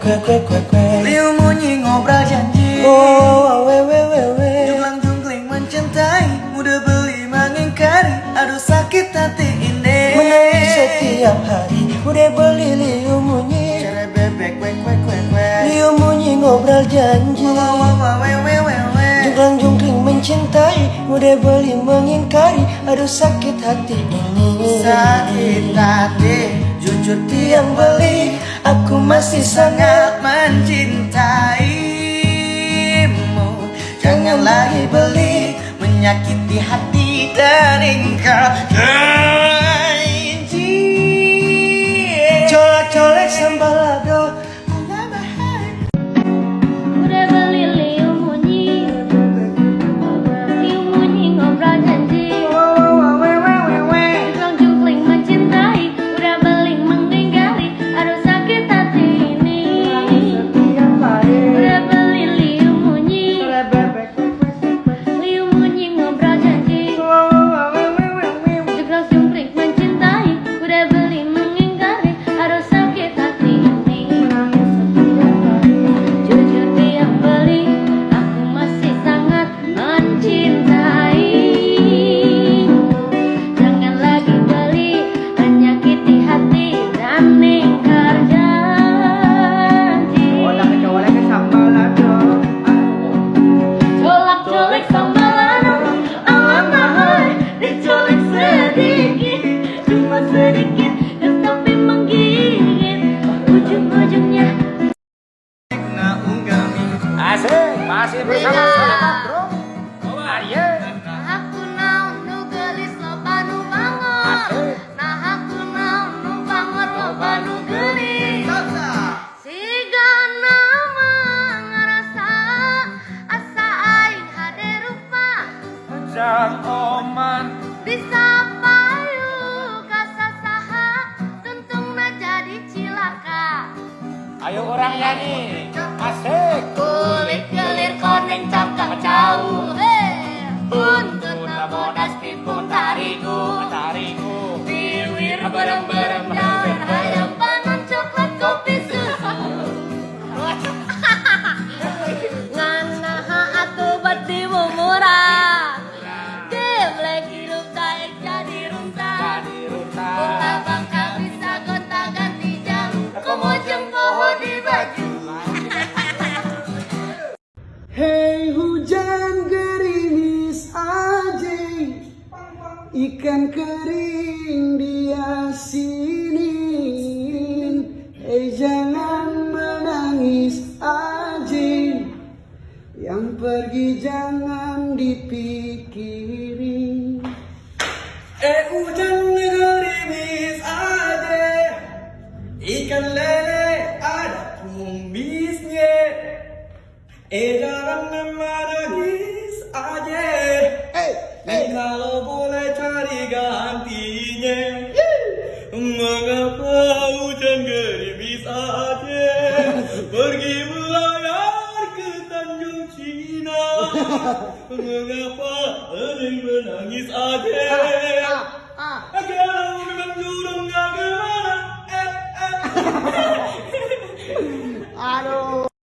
kue kue kue kue Liu munyi ngobrol janji. Oh we we we we. Junglang jungkling mencintai Mudah beli mengingkari Aduh sakit hati ini Menangis setiap hari Udah beli liu munyi Cara bebek kue kue kue kue Liu munyi ngobrol janji wah wah we we we we. Jungklang jungkling mencintai Udah beli mengingkari Aduh sakit hati ini. Sakit hati Jujur tiang beli Aku masih sangat mencintaimu. Jangan lagi beli Menyakiti hati dan engkau Jang oman. Bisa payu kasasaha tuntungna jadi cilaka Ayo orang nyanyi. Hujan gerimis aja. Ikan kering dia sini. Hei jangan menangis aja. Yang pergi jangan dipikirin Eh hujan Jangan menangis aja. Eh kalau boleh cari gantinya. Mengapa hujan gerimis aja? Pergi melayar ke Tanjung Cina. Mengapa yang menangis aja